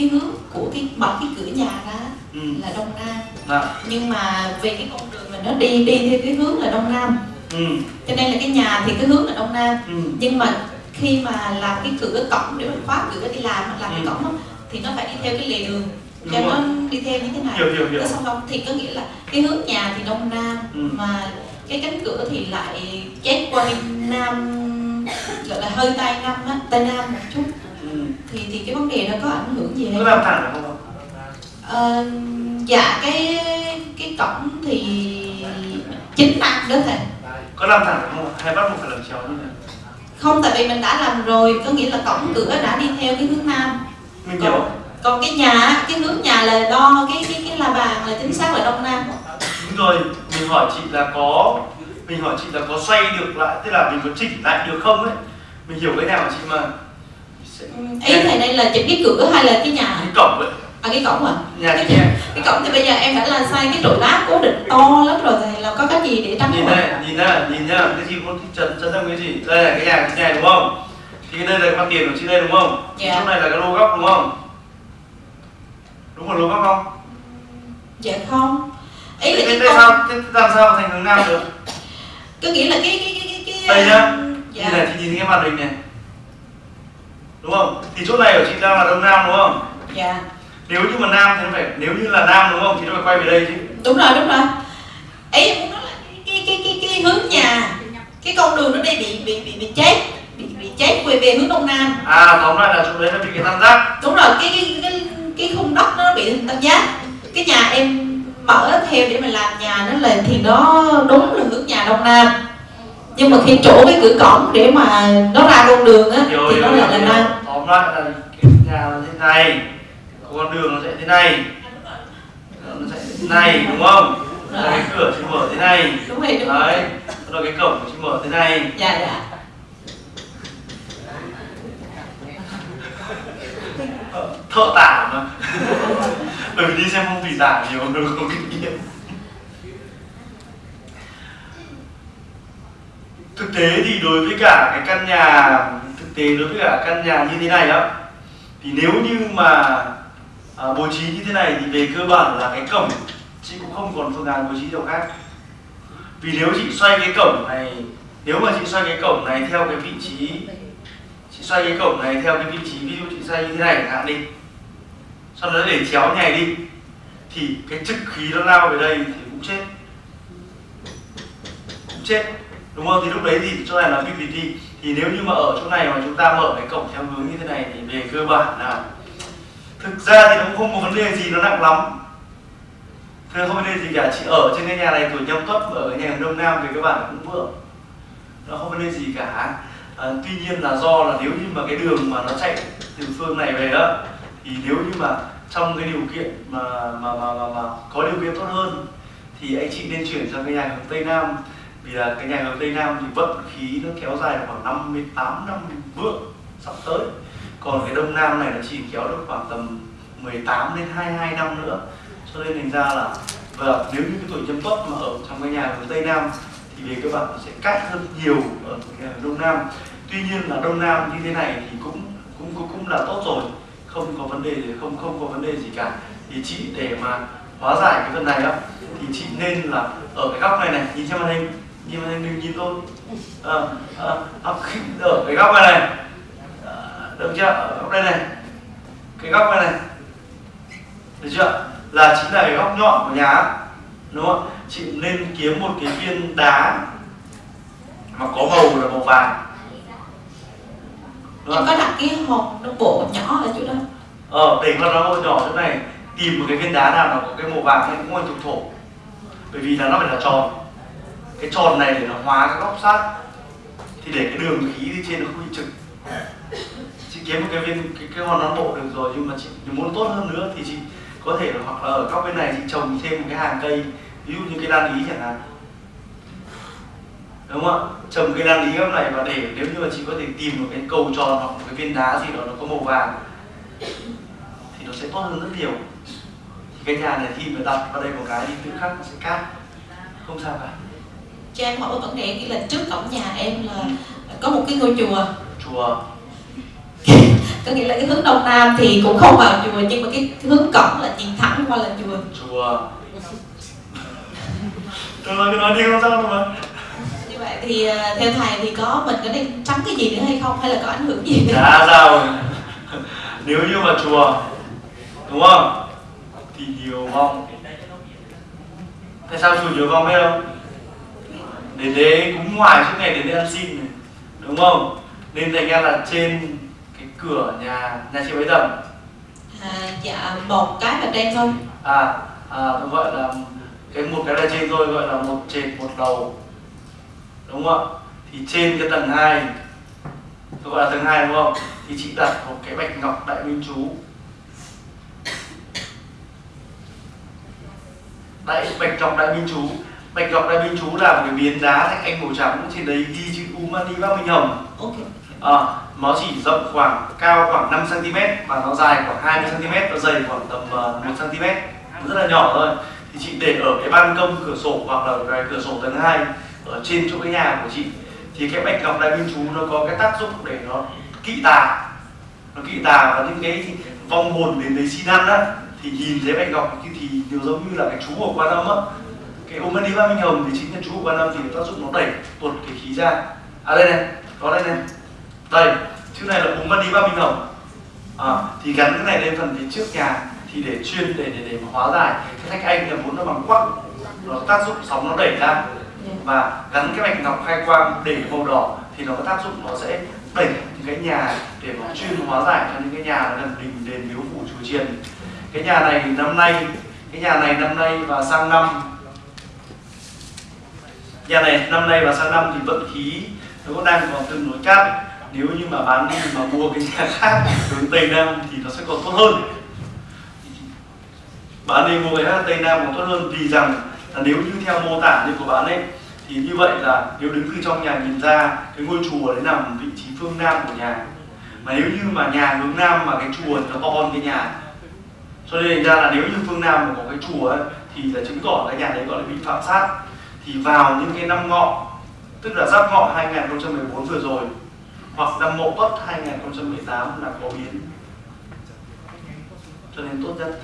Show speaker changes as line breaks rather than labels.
cái hướng của cái mở cái cửa nhà ra
ừ.
là đông nam
Dạ.
nhưng mà về cái con đường mình nó đi đi theo cái hướng là đông nam
ừ.
cho nên là cái nhà thì cái hướng là đông nam
ừ.
nhưng mà khi mà làm cái cửa cổng để mình khóa cửa đi làm hoặc làm cái
Ừ.
cổng đó, thì nó phải đi theo cái lề đường
Đúng
cho
rồi.
nó đi theo như thế này
hiểu hiểu hiểu
thì có nghĩa là cái hướng nhà thì đông nam
Ừ.
mà cái cánh cửa thì lại chét qua bên nam gọi là hơi tây nam á tây nam một chút. Thì thì cái vấn đề đó có ảnh hưởng gì
có
hay
làm thẳng không
Ờ, dạ cái cái cổng thì chính nam đó thầy.
Có làm thẳng không hay bắt buộc phải làm chéo thế
không tại vì mình đã làm rồi có nghĩa là cổng cửa đã đi theo cái hướng nam.
Mình hiểu
còn, còn cái nhà cái hướng nhà là đo cái cái cái la bàn là chính xác là đông nam.
Đúng rồi mình hỏi chị là có mình hỏi chị là có xoay được lại tức là mình có chỉnh lại được không ấy? Mình hiểu cái nào chị mà
ý thầy đây là chỉnh cái cửa hay là cái nhà?
Cái cổng ấy.
À cái cổng à
nhà chị nghe
cái cổng thì bây giờ em đã là sai cái trụ đá cố định to lắm rồi thầy là có cái gì để tránh
nhìn này nhìn nhá nhìn nhá cái gì cũng trần trần tâm cái gì? Đây là cái nhà chị này đúng không? Thì đây là mặt tiền của chị đây đúng không?
Dạ.
chỗ này là cái lô góc đúng không? Đúng là lô góc không?
Dạ không. Ý là cái
sao thế làm sao thành hướng nam được?
Có nghĩa là cái cái cái cái, cái
đây nhá.
um,
như
dạ
này thì nhìn cái màn hình này đúng không? Thì chỗ này của chị đang là đông nam đúng không?
Dạ.
Nếu như mà nam thì nó phải nếu như là nam đúng không? Thì nó phải quay về đây chứ.
Đúng rồi đúng rồi. Ý em muốn nói là cái cái cái cái hướng nhà cái con đường nó đây bị bị bị bị chết bị bị chết quay về hướng đông nam.
À tóm lại là chỗ đấy là bị cái tam giác.
Đúng rồi cái cái cái cái khung đất nó bị tam giác. Cái nhà em mở theo để mình làm nhà nó là thì nó đúng là hướng nhà đông nam nhưng mà khi chỗ cái cửa cổng để mà nó ra con đường á thì nó lại là
hiểu. tóm lại là cái nhà nó thế này. Con đường nó sẽ thế này. Nó sẽ thế này đúng không?
Rồi.
Là cái cửa chị mở thế này.
Đúng rồi đúng rồi.
Đấy. Rồi cái cổng chị mở thế này.
Dạ dạ.
Thợ tả mà. Bởi vì đi xem phong thủy tả nhiều nó có kinh nghiệm thực tế thì đối với cả cái căn nhà thực tế đối với cả căn nhà như thế này á thì nếu như mà à, bố trí như thế này thì về cơ bản là cái cổng chị cũng không còn phương án bố trí đâu khác. Vì nếu chị xoay cái cổng này nếu mà chị xoay cái cổng này theo cái vị trí chị xoay cái cổng này theo cái vị trí ví dụ chị xoay như thế này chẳng hạn đi sau đó để chéo nhảy đi thì cái trực khí nó lao về đây thì cũng chết. Cũng chết đúng không? Thì lúc đấy thì chỗ này là vi đi thì nếu như mà ở chỗ này mà chúng ta mở cái cổng theo hướng như thế này thì về cơ bản là thực ra thì nó cũng không có vấn đề gì nó nặng lắm. Thế không vấn đề gì cả, chị ở trên cái nhà này tuổi nhâm tuất ở cái nhà đông nam về cơ bản là cũng vượng nó không vấn đề gì cả. À, tuy nhiên là do là nếu như mà cái đường mà nó chạy từ phương này về đó thì nếu như mà trong cái điều kiện mà mà mà mà, mà có điều kiện tốt hơn thì anh chị nên chuyển sang cái nhà hướng tây nam vì là cái nhà hướng tây nam thì vận khí nó kéo dài khoảng 58 năm vượng sắp tới. Còn cái đông nam này nó chỉ kéo được khoảng tầm 18 đến 22 năm nữa. Cho nên thành ra là và nếu như cái tuổi nhâm tuất mà ở trong cái nhà hướng tây nam thì về cơ bản nó sẽ cắt hơn nhiều ở cái nhà đông nam. Tuy nhiên là đông nam như thế này thì cũng cũng cũng, cũng là tốt rồi. Không có vấn đề gì không không có vấn đề gì cả. Thì chị để mà hóa giải cái phần này á thì chị nên là ở cái góc này này nhìn trên màn hình nhìn hình đừng nhìn tôi. À, à, à, ở cái góc này này. À, được chưa? Ở góc đây này. Cái góc này này. Được chưa? Là chính là cái góc nhọn của nhà. Đúng không chị nên kiếm một cái viên đá mà có màu là màu vàng. Đúng
em
không?
có đặt cái hộp nó bộ nhỏ ở chỗ đó.
Ờ để con nó nhỏ chỗ này tìm một cái viên đá nào nó có cái màu vàng ấy cũng là thuộc thổ. Bởi vì là nó phải là tròn cái tròn này để nó hóa cái góc sát thì để cái đường khí trên nó không bị trực. Chị kiếm một cái viên, cái cái hòn non bộ được rồi, nhưng mà chị muốn tốt hơn nữa thì chị có thể là, hoặc là ở góc bên này chị trồng thêm một cái hàng cây, ví dụ như cái đan ý chẳng hạn. Đúng không ạ? Trồng cây đan ý góc này và để, nếu như mà chị có thể tìm một cái cầu tròn hoặc một cái viên đá gì đó nó có màu vàng, thì nó sẽ tốt hơn rất nhiều. Thì cái nhà này khi mà đặt vào đây một cái thì tự khắc nó sẽ cát. Không sao cả
cho em hỏi vấn đề nghĩa là trước cổng nhà em là có một cái ngôi chùa.
Chùa.
Có nghĩa là cái hướng đông nam thì cũng không vào chùa nhưng mà cái hướng cổng là nhìn thẳng qua là chùa.
Chùa. Tôi nói cái nói đi không sao đâu mà.
Như vậy thì ờ, theo thầy thì có mình có nên tránh cái gì nữa hay không? Hay là có ảnh hưởng gì nữa?
Chả sao. Nếu như mà chùa đúng không? Thì nhiều vong. Tại sao chùa nhiều vong biết không để đấy cúng ngoài suốt ngày đến đây ăn xin này đúng không? Nên thành ra là trên cái cửa nhà nhà chị bấy tầm?
À, dạ một cái là đen thôi.
À, à tôi gọi là cái một cái là trên thôi gọi là một trệt một lầu đúng không ạ? Thì trên cái tầng 2 tôi gọi là tầng 2 đúng không? Thì chị đặt một cái bạch ngọc đại minh chú. Đại bạch ngọc đại minh chú bạch ngọc đại minh chú là một cái miếng đá thạch anh màu trắng trên đấy ghi chữ umani ba minh hồng.
Ok.
À, nó chỉ rộng khoảng cao khoảng 5 cm và nó dài khoảng 20 cm nó dày khoảng tầm uh, 1 cm rất là nhỏ thôi. Thì chị để ở cái ban công cửa sổ hoặc là cái cửa sổ tầng 2 ở trên chỗ cái nhà của chị. Thì cái bạch ngọc đại minh chú nó có cái tác dụng để nó kỵ tà. Nó kỵ tà và những cái vong hồn đến đấy xin ăn á. Thì nhìn thấy bạch ngọc thì, thì nhiều giống như là cái chú của quan âm á cái ôm đi ba minh hồng thì chính là chú của quan âm thì tác dụng nó đẩy tuột cái khí ra. À đây này có đây này. Đây chữ này là ôm đi ba minh hồng. À, thì gắn cái này lên phần phía trước nhà thì để chuyên để để để mà hóa giải. Cái thạch anh là muốn nó bằng quắc nó tác dụng sóng nó đẩy ra. Và gắn cái mạch ngọc khai quang để màu đỏ thì nó có tác dụng nó sẽ đẩy những cái nhà để mà chuyên hóa giải cho những cái nhà gần đình đền miếu phủ chùa chiền. Cái nhà này năm nay cái nhà này năm nay và sang năm nhà này năm nay và sang năm thì vận khí nó cũng đang còn tương đối cát. Nếu như mà bán đi mà mua cái nhà khác hướng tây nam thì nó sẽ còn tốt hơn. Bạn đi mua cái khác tây nam còn tốt hơn vì rằng là nếu như theo mô tả như của bạn ấy thì như vậy là nếu đứng từ trong nhà nhìn ra cái ngôi chùa đấy nằm vị trí phương nam của nhà. Mà nếu như mà nhà hướng nam mà cái chùa nó to hơn cái nhà. Cho nên ra là nếu như phương nam mà có cái chùa ấy, thì là chứng tỏ cái nhà đấy gọi là bị phạm sát thì vào những cái năm ngọ, tức là giáp ngọ 2014 vừa rồi, hoặc năm mậu tuất 2018 là có biến. Cho nên tốt nhất